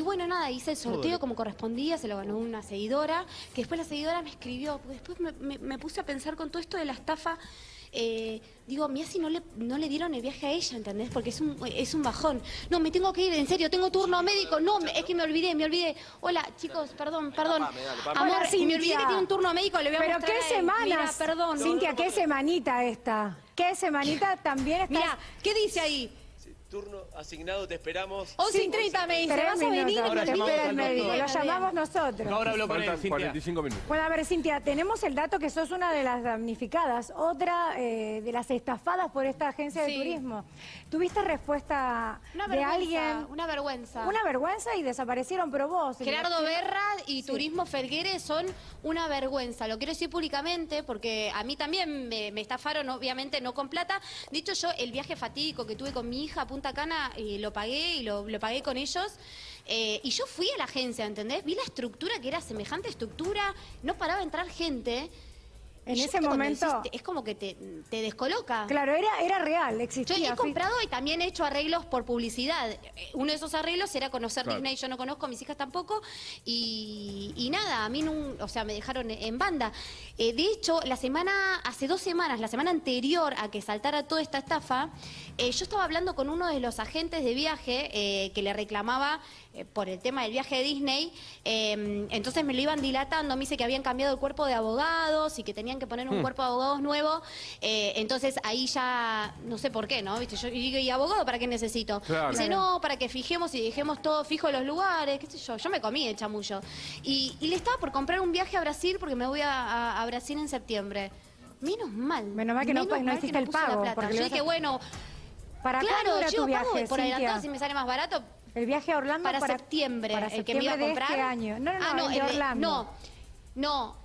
Y bueno, nada, hice el sorteo como correspondía, se lo ganó una seguidora, que después la seguidora me escribió, porque después me, me- me puse a pensar con todo esto de la estafa, eh, digo, mira si no le, no le dieron el viaje a ella, ¿entendés? Porque es un, es un bajón. No, me tengo que ir, en serio, tengo turno médico, no, me- es que me olvidé, me olvidé. Hola, chicos, perdón, perdón. Amor, Hola, me Cintia. olvidé que tiene un turno médico, le voy a Pero mostrar qué semanas. Mira, perdón. Cintia, qué semanita esta. ¿Qué semanita también está? Mira, ¿qué dice ahí? Turno asignado, te esperamos. 11 y 30 me dice, ¿vas a venir? Ahora te llamamos espera el al médico, lo llamamos nosotros. Ahora hablo con él, Faltan Cintia. 45 minutos. Bueno, a ver, Cintia, tenemos el dato que sos una de las damnificadas, otra eh, de las estafadas por esta agencia de turismo. ¿Tuviste respuesta Una de vergüenza, alguien? una vergüenza. Una vergüenza y desaparecieron, pero vos. Gerardo el- Berra y Turismo Felgueres son una vergüenza. Lo quiero decir públicamente porque a mí también me, me estafaron, obviamente no con plata. De hecho, yo el viaje fatídico que tuve con mi hija a Cana eh, lo pagué y lo, lo pagué con ellos. Eh, y yo fui a la agencia, ¿entendés? Vi la estructura que era semejante estructura, no paraba de entrar gente. En Y yo, ese momento- es como que te, te descoloca. Claro, era, era real, Yo existía. he comprado y también he hecho arreglos por publicidad. Eh, Uno de esos arreglos era conocer Claro. Disney, yo no conozco, mis hijas tampoco. Y, y nada, a mí no, o sea, me dejaron en banda. Eh, de hecho, la semana, hace dos semanas, la semana anterior a que saltara toda esta estafa, eh, yo estaba hablando con uno de los agentes de viaje eh, que le reclamaba eh, por el tema del viaje de Disney. Eh, entonces me lo iban dilatando, me dice que habían cambiado el cuerpo de abogados y que tenían que poner un cuerpo de abogados nuevo. Eh, entonces ahí ya, no sé por qué, ¿no? ¿Viste? Yo digo, ¿y abogado para qué necesito? Claro. Dice, no, para que fijemos y dejemos todo fijo en los lugares, qué sé yo. Yo me comí el chamullo. Y, y le estaba por comprar un viaje a Brasil porque me voy a, a- a Brasil en septiembre. Menos mal. Menos mal que no- no mal hiciste no el pago, plata. porque Yo a- dije, bueno, ¿Para claro, era yo tu pago viaje, por adelantado si me sale más barato. El viaje a Orlando Para, septiembre, para el que me iba a septiembre de comprar. este año. No, no, no, Ah, el de el Orlando. no, no.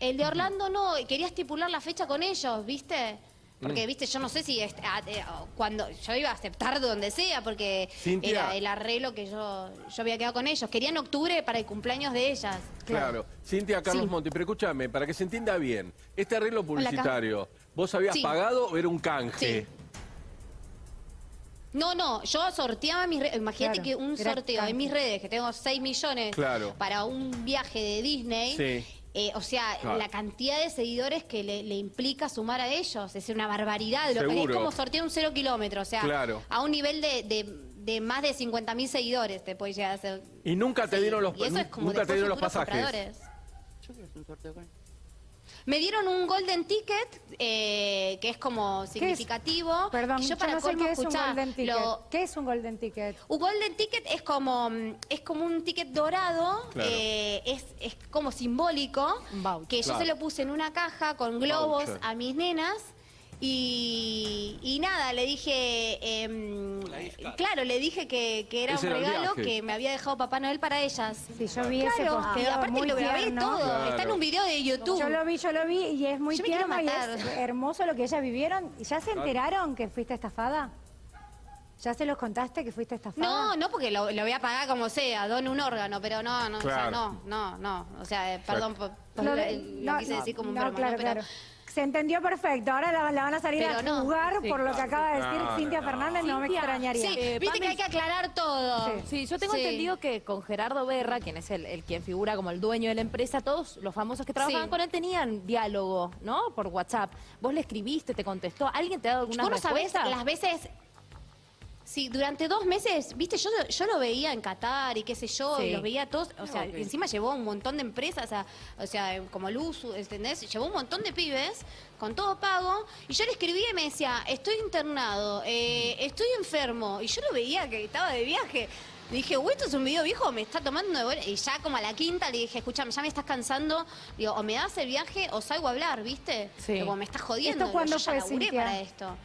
El de Orlando no, quería estipular la fecha con ellos, ¿viste? Porque, viste, yo no sé si est- ah, eh, cuando yo iba a aceptar de donde sea, porque Cintia. era el arreglo que yo, yo había quedado con ellos. Quería en octubre para el cumpleaños de ellas. Claro. Cintia, Carlos Sí. Monti, pero escúchame, para que se entienda bien, este arreglo publicitario, ¿vos habías Sí. pagado o era un canje? Sí. No, no, yo sorteaba mis redes. Imagínate Claro, que un sorteo canje. en mis redes, que tengo 6 millones Claro. para un viaje de Disney. Sí. Eh, o sea, Claro. la cantidad de seguidores que le, le implica sumar a ellos es una barbaridad. Lo que- es Seguro. como sortear un cero kilómetro, o sea, Claro. a un nivel de, de- de más de 50 mil seguidores te puede llegar a ser. Y nunca te Sí, dieron los, y eso es como nunca te dieron los pasajes. compradores. Yo quiero hacer un sorteo con él. Me dieron un golden ticket, eh, que es como ¿Qué es? significativo. Perdón, y yo, yo para no sé qué es un escuchá, golden ticket. lo- ¿Qué es un golden ticket? Un golden ticket es como mm, es como un ticket dorado, Claro. eh, es, es como simbólico, Un que yo Claro. se lo puse en una caja con globos Voucher. a mis nenas. Y, y nada, le dije, card. claro, le dije que, que era Ese un era el regalo viaje. que me había dejado Papá Noel para ellas. Sí, yo vi ese Claro, posteo y aparte muy lo grabé tierno. todo, Claro. está en un video de YouTube. Yo lo vi, yo lo vi y es muy Yo me quiero tierno y matar. es hermoso lo que ellas vivieron. ¿Y ¿Ya se enteraron que fuiste estafada? ¿Ya se los contaste que fuiste estafada? No, no, porque lo, lo voy a pagar como sea, don un órgano, pero no, no, o sea, Claro. no, no, no. O sea, eh, perdón por, por Lo lo, de- lo no, quise no, decir como un no, broma, claro, ¿no? Pero- claro. Se entendió perfecto. Ahora la, la van a salir Pero a no. Sí, por lo que acaba de decir No, Cintia no. Fernández. No me Cintia, extrañaría. Sí, Eh, viste Pame- que hay que aclarar todo. Sí. Sí, yo tengo Sí. entendido que con Gerardo Berra, quien es el, el quien figura como el dueño de la empresa, todos los famosos que trabajaban Sí. con él tenían diálogo, ¿no? Por WhatsApp. Vos le escribiste, te contestó. ¿Alguien te ha dado alguna Vos no sabés respuesta? las veces... Sí, durante dos meses, viste, yo, yo lo veía en Qatar y qué sé yo, Sí. y los veía todos, o sea, encima llevó un montón de empresas, o sea, o sea, como Luz, ¿entendés? Llevó un montón de pibes con todo pago, y yo le escribía y me decía, estoy internado, eh, estoy enfermo, y yo lo veía que estaba de viaje. Le dije, güey, esto es un video viejo, me está tomando de buena-". Y ya como a la quinta le dije, escúchame, ya me estás cansando. Digo, o me das el viaje o salgo a hablar, ¿viste? Sí. Como me estás jodiendo. ¿Esto cuándo yo ya fue, laburé para esto.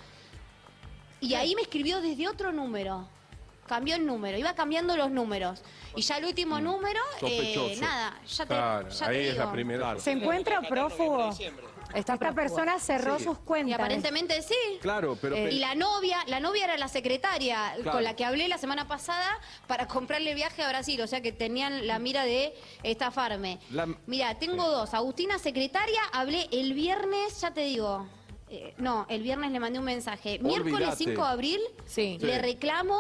Y ahí me escribió desde otro número. Cambió el número, iba cambiando los números. Y ya el último número, eh, nada, ya te, Claro, ya ahí te es la digo. primera. ¿Se encuentra prófugo? Esta prófugo. persona cerró Sí. sus Y cuentas. aparentemente sí. Claro, pero... Eh, Y la novia, la novia era la secretaria Claro. con la que hablé la semana pasada para comprarle viaje a Brasil, o sea que tenían la mira de estafarme. La- Mira, tengo dos. Agustina, secretaria, hablé el viernes, ya te digo. Eh, no, el viernes le mandé un mensaje. Miércoles Olvídate. 5 de abril Sí. le Sí. reclamo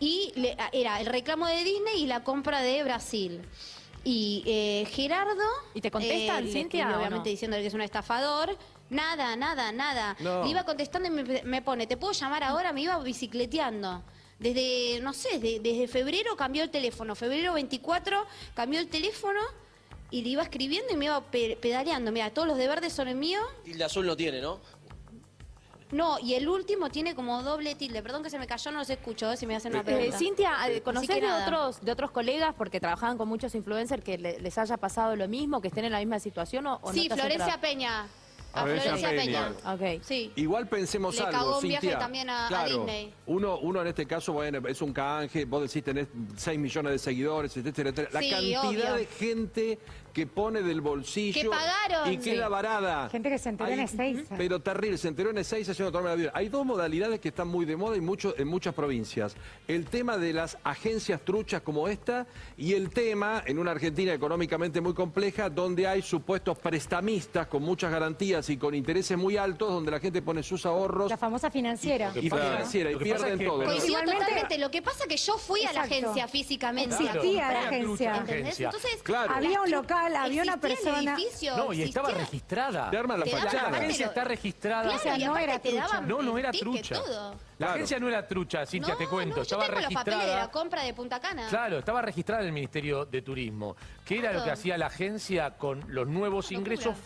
y le- era el reclamo de Disney y la compra de Brasil. Y eh, Gerardo... ¿Y te contestan, eh, Cintia, obviamente no? diciéndole que es un estafador. Nada, nada, nada. No. Le iba contestando y me, me pone, ¿te puedo llamar ahora? Me iba bicicleteando. Desde, no sé, de- desde febrero cambió el teléfono. Febrero 24 cambió el teléfono y le iba escribiendo y me iba pe- pedaleando. Mira, todos los de verde son el mío. Tilde azul no tiene, ¿no? No, y el último tiene como doble tilde. Perdón que se me cayó, no los escucho, eh, si me hacen una Eh, pregunta. Cintia, eh, ¿conocés de otros, de otros colegas, porque trabajaban con muchos influencers, que le- les haya pasado lo mismo, que estén en la misma situación o, o no Sí, has Florencia? Peña. A Florencia Florencia Peña. Peña. Ok. Sí. Igual pensemos Le algo, cagó un viaje también a- a Disney. Uno, uno en este caso, bueno, es un canje, vos decís tenés 6 millones de seguidores, etcétera, etcétera. La Sí, cantidad obvio. de gente que pone del bolsillo Que pagaron. y queda Sí. varada. Gente que se enteró en Hay- Ezeiza. Pero terrible, se enteró en Ezeiza haciendo tomar la vida. Hay dos modalidades que están muy de moda y mucho, en muchas provincias. El tema de las agencias truchas como esta y el tema en una Argentina económicamente muy compleja donde hay supuestos prestamistas con muchas garantías y con intereses muy altos donde la gente pone sus ahorros La famosa financiera. y pasa- financiera y pierden es que- todo. Coincido totalmente. Lo que pasa que yo fui a la agencia físicamente. Existía a la. Entonces, Claro. Había un estru- local, había una persona- edificio, No, y estaba existía- registrada. Te arman la La fachada. aparte agencia está registrada. Claro, O sea, no era te trucha. No, no era trucha. todo. La Claro. agencia no era trucha, Cintia, no, te cuento. no, estaba yo tengo los papeles de registrada. la compra de Punta Cana. Claro, estaba registrada en el Ministerio de Turismo. ¿Qué era lo que hacía la agencia con los nuevos ingresos?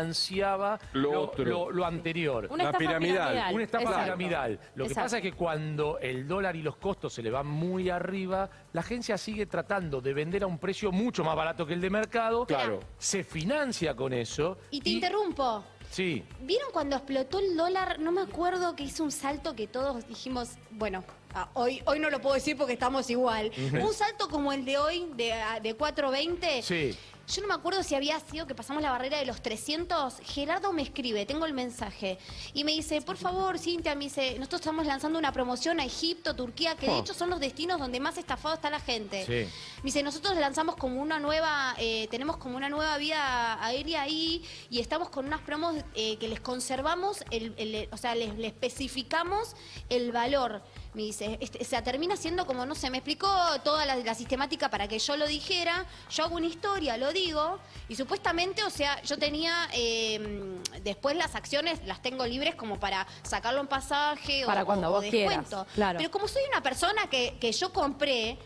Financiaba Lo lo, otro. lo- lo anterior. Una La estafa piramidal. piramidal. Una estafa Exacto. piramidal. Lo que Exacto. pasa es que cuando el dólar y los costos se le van muy arriba, la agencia sigue tratando de vender a un precio mucho más barato que el de mercado. Claro. Se financia con eso. Y te interrumpo. Sí. ¿Vieron cuando explotó el dólar? No me acuerdo que hizo un salto que todos dijimos, bueno, ah, hoy, hoy no lo puedo decir porque estamos igual. Un salto como el de hoy, de, ah, de 4.20. Sí. Yo no me acuerdo si había sido que pasamos la barrera de los 300. Gerardo me escribe, tengo el mensaje. Y me dice, por favor, Cintia, me dice, nosotros estamos lanzando una promoción a Egipto, Turquía, que de Oh. hecho son los destinos donde más estafado está la gente. Sí. Me dice, nosotros lanzamos como una nueva, eh, tenemos como una nueva vía aérea ahí y estamos con unas promos eh, que les conservamos, el, el- o sea, les, les especificamos el valor. Me dice, este, o sea, termina siendo como, no sé, me explicó toda la, la sistemática para que yo lo dijera, yo hago una historia, lo digo, y supuestamente, o sea, yo tenía, eh, después las acciones las tengo libres como para sacarlo en pasaje o- Para cuando o, vos quieras, descuento. claro. Pero como soy una persona que, que yo compré,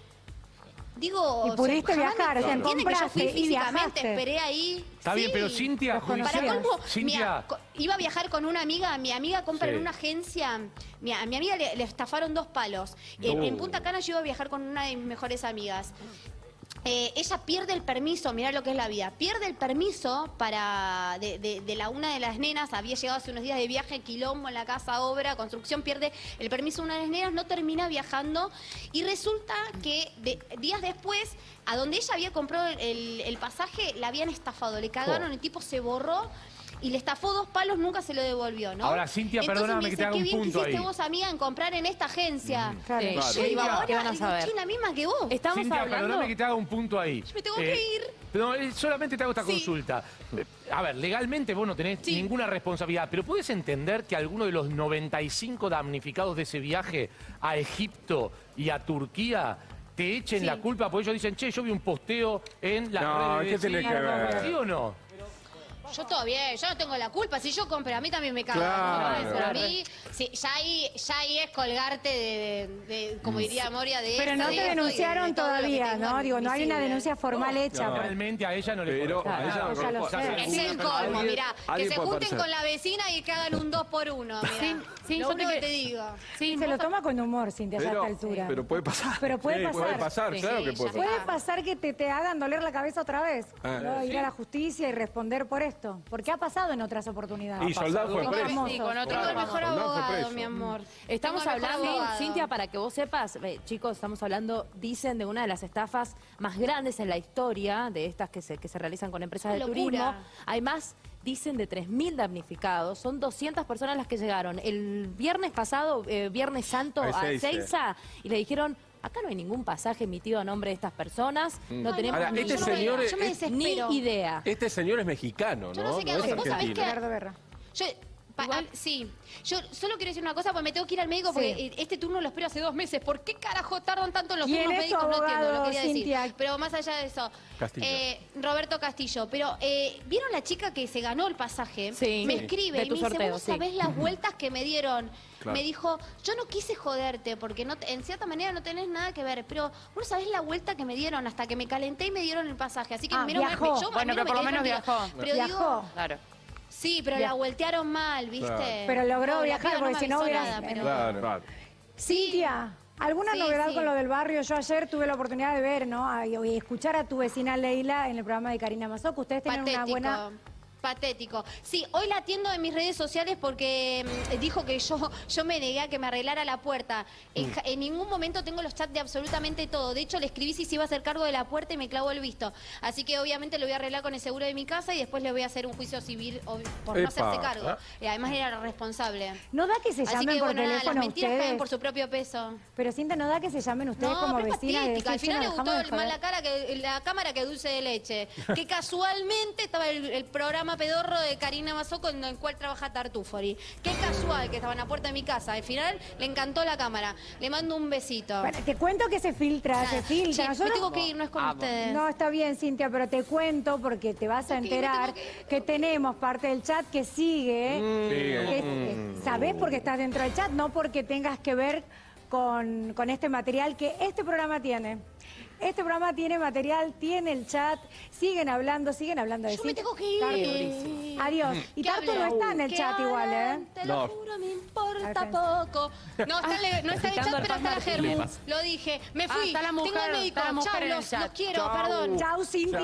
digo... Y o sea, pudiste viajar, o sea, entienden que yo fui físicamente, esperé ahí. Está bien, Sí. pero Cintia, Para colmo, Cintia, iba a viajar con una amiga, mi amiga compra Sí. en una agencia, mi- a mi amiga le, le estafaron dos palos. En, en. Punta Cana yo iba a viajar con una de mis mejores amigas. Eh, ella pierde el permiso, mirá lo que es la vida, pierde el permiso para de, de- de la una de las nenas, había llegado hace unos días de viaje, quilombo en la casa, obra, construcción, pierde el permiso de una de las nenas, no termina viajando y resulta que de- días después, a donde ella había comprado el, el pasaje, la habían estafado, le cagaron, el tipo se borró. Y le estafó dos palos, nunca se lo devolvió, ¿no? Ahora, Cintia, Entonces perdóname me que dice, te haga "Qué un bien que punto hiciste ahí". vos, amiga, en comprar en esta agencia. Claro. Sí. Claro. Yo digo, ¿Qué ahora van a digo, saber? soy la misma que vos. Estamos Cintia, hablando... perdóname que te haga un punto ahí. Yo me tengo que ir. No, eh, solamente te hago esta Sí. consulta. Eh, A ver, legalmente vos no tenés Sí. ninguna responsabilidad, pero ¿puedes entender que alguno de los 95 damnificados de ese viaje a Egipto y a Turquía te echen Sí. la culpa? Porque ellos dicen, che, yo vi un posteo en la No, redes ¿qué tiene que Cintia". ver? ¿Sí o no? Yo todo bien, yo no tengo la culpa. Si yo compré, a mí también me cago. Claro. A mí, sí, ya, ahí, ya ahí es colgarte de, de- de- como diría Moria, de Pero no esto, te de- denunciaron todavía, ¿no? Digo, no hay una denuncia formal hecha. no. Realmente a ella no le Pero a ella no ya lo sé. Es el colmo, mirá. Que se junten parecer. con la vecina y que hagan un 2 por 1 Sí, sí, lo yo único te- que te digo. Sí, Se lo toma con humor, Cintia, a esta altura. pero puede pasar. Pero puede pasar. Puede pasar, claro que puede pasar. ¿Puede pasar que te, te hagan doler la cabeza otra vez? Ah. ¿no? Ir a la justicia y responder por esto. Porque ha pasado en otras oportunidades. Y Soldán fue preso. sí, con otro Tengo el abogado. mejor abogado, mi amor. Estamos hablando, abogado. Cintia, para que vos sepas, eh, chicos, estamos hablando, dicen, de una de las estafas más grandes en la historia, de estas que se, que se realizan con empresas de turismo. Hay más, dicen, de 3.000 damnificados. Son 200 personas las que llegaron el viernes pasado, eh, Viernes Santo, A a Ezeiza. Ezeiza, y le dijeron... Acá no hay ningún pasaje emitido a nombre de estas personas, no Ay, tenemos Ahora, ni, este yo no me- señor es- ni idea. Este señor es mexicano, ¿no? Yo no sé qué hago. es ¿Vos sabés. Yo, Pa- Igual- sí, yo solo quiero decir una cosa, porque me tengo que ir al médico porque Sí. este turno lo espero hace dos meses. ¿Por qué carajo tardan tanto en los ¿Quién turnos médicos? No entiendo, lo quería Cintia? decir. Pero más allá de eso, Castillo. eh, Roberto Castillo. Pero, eh, ¿vieron la chica que se ganó el pasaje? Sí. Me Sí. escribe De y me dice, sorteo, vos sí. sabés las vueltas que me dieron. Claro. Me dijo, yo no quise joderte porque no, en cierta manera no tenés nada que ver, pero vos sabés la vuelta que me dieron hasta que me calenté y me dieron el pasaje. Así que Ah, menos mal- viajó. yo, a mí Bueno, no pero me por lo quedé menos viajó. Pero Viajó. digo, Claro. Sí, pero la voltearon mal, ¿viste? Claro. Pero logró No, viajar, porque me si no hubiera- nada, pero- Claro. claro. Cintia, ¿alguna Sí, novedad sí. con lo del barrio? Yo ayer tuve la oportunidad de ver, ¿no? Y escuchar a tu vecina Leila en el programa de Karina Mazoco. Ustedes tienen una buena... Patético. Sí, hoy la atiendo en mis redes sociales porque mm, dijo que yo, yo me negué a que me arreglara la puerta. En, ja- en ningún momento tengo los chats de absolutamente todo. De hecho, le escribí si se iba a hacer cargo de la puerta y me clavó el visto. Así que obviamente lo voy a arreglar con el seguro de mi casa y después le voy a hacer un juicio civil ob- por no Epa. hacerse cargo. Y además era responsable. ¿No da que se Así llamen que por bueno, nada, teléfono las mentiras ustedes? caen por su propio peso. Pero Cintia, ¿no da que se llamen ustedes No, como pero vecinas? patética. Al decir, final "Che, le gustó más joder"? la, cara que, la cámara que dulce de leche. Que casualmente estaba el, el programa pedorro de Karina Mazoco en el cual trabaja Tartufori. Qué casual que estaba en la puerta de mi casa. Al final le encantó la cámara. Le mando un besito. Bueno, te cuento que se filtra, se filtra. Nosotros- me tengo que ir, no es con ustedes. No, está bien, Cintia, pero te cuento porque te vas a enterar que tenemos parte del chat que sigue. Mm. que eh, ¿Sabés porque estás dentro del chat? No porque tengas que ver con, con este material que este programa tiene. Este programa tiene material, tiene el chat, siguen hablando, siguen hablando de Yo me Cintia. tengo que ir. Tartu. Adiós. Y ¿Qué Tartu no está en el chat igual, ¿eh? hablan, Te lo No. juro, me importa poco. No está, en el- no está en el chat, pero está la. Martínez. Lo dije. Me Ah, fui. está la mujer, Tengo el médico. está la mujer Chau, en el los, chat. los quiero, perdón. Chau, Cintia.